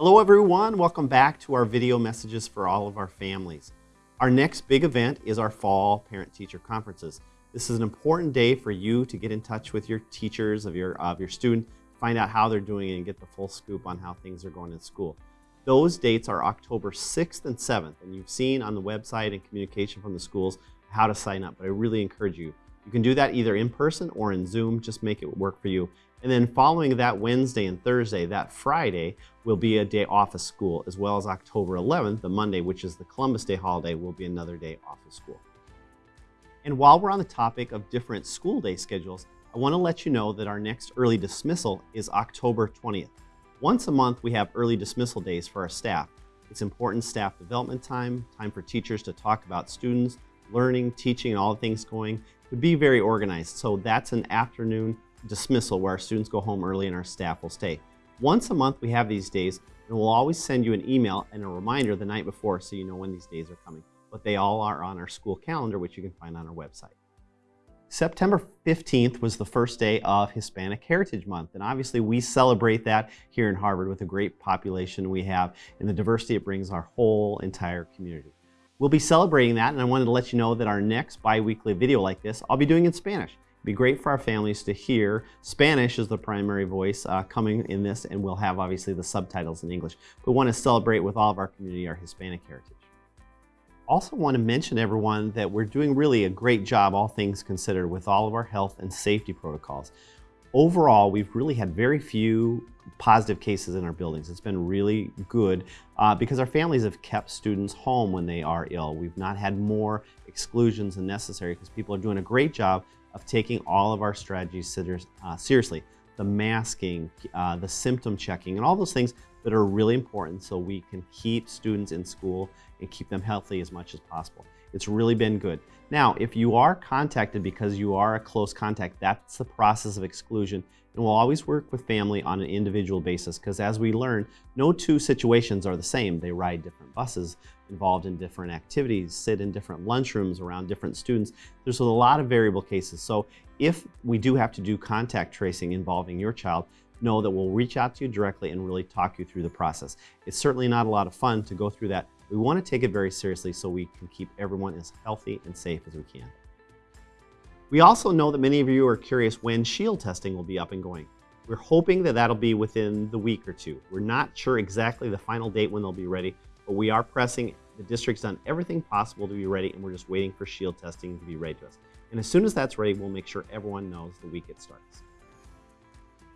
Hello everyone, welcome back to our video messages for all of our families. Our next big event is our fall parent-teacher conferences. This is an important day for you to get in touch with your teachers of your, of your student, find out how they're doing and get the full scoop on how things are going in school. Those dates are October 6th and 7th, and you've seen on the website and communication from the schools how to sign up, but I really encourage you. You can do that either in person or in Zoom, just make it work for you. And then following that Wednesday and Thursday, that Friday will be a day off of school, as well as October 11th, the Monday, which is the Columbus Day holiday, will be another day off of school. And while we're on the topic of different school day schedules, I want to let you know that our next early dismissal is October 20th. Once a month, we have early dismissal days for our staff. It's important staff development time, time for teachers to talk about students, learning, teaching, and all the things going, to be very organized. So that's an afternoon dismissal where our students go home early and our staff will stay. Once a month we have these days and we'll always send you an email and a reminder the night before so you know when these days are coming. But they all are on our school calendar which you can find on our website. September 15th was the first day of Hispanic Heritage Month and obviously we celebrate that here in Harvard with the great population we have and the diversity it brings our whole entire community. We'll be celebrating that and I wanted to let you know that our next bi-weekly video like this I'll be doing in Spanish be great for our families to hear. Spanish is the primary voice uh, coming in this, and we'll have obviously the subtitles in English. We want to celebrate with all of our community our Hispanic heritage. Also want to mention everyone that we're doing really a great job, all things considered, with all of our health and safety protocols. Overall, we've really had very few positive cases in our buildings. It's been really good uh, because our families have kept students home when they are ill. We've not had more exclusions than necessary because people are doing a great job of taking all of our strategies uh, seriously. The masking, uh, the symptom checking, and all those things that are really important so we can keep students in school and keep them healthy as much as possible. It's really been good. Now, if you are contacted because you are a close contact, that's the process of exclusion. And we'll always work with family on an individual basis because as we learn, no two situations are the same. They ride different buses, involved in different activities, sit in different lunchrooms around different students. There's a lot of variable cases. So if we do have to do contact tracing involving your child, know that we'll reach out to you directly and really talk you through the process. It's certainly not a lot of fun to go through that. We want to take it very seriously so we can keep everyone as healthy and safe as we can. We also know that many of you are curious when shield testing will be up and going. We're hoping that that'll be within the week or two. We're not sure exactly the final date when they'll be ready, but we are pressing. The district's done everything possible to be ready, and we're just waiting for shield testing to be ready to us. And as soon as that's ready, we'll make sure everyone knows the week it starts.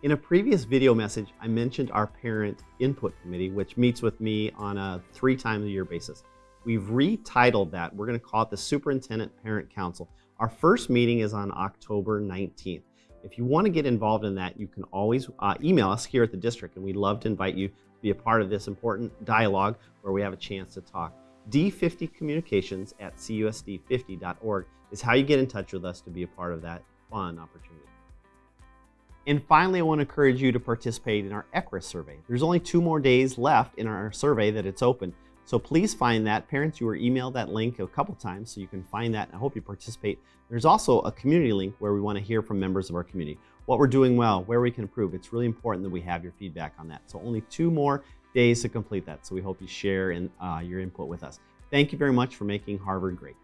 In a previous video message, I mentioned our parent input committee, which meets with me on a three times a year basis. We've retitled that. We're going to call it the Superintendent Parent Council. Our first meeting is on October 19th. If you want to get involved in that, you can always uh, email us here at the district, and we'd love to invite you to be a part of this important dialogue where we have a chance to talk. D50 communications at cusd50.org is how you get in touch with us to be a part of that fun opportunity. And finally, I want to encourage you to participate in our ECRIS survey. There's only two more days left in our survey that it's open. So please find that. Parents, you were emailed that link a couple times, so you can find that. I hope you participate. There's also a community link where we want to hear from members of our community. What we're doing well, where we can improve. It's really important that we have your feedback on that. So only two more days to complete that. So we hope you share in, uh, your input with us. Thank you very much for making Harvard great.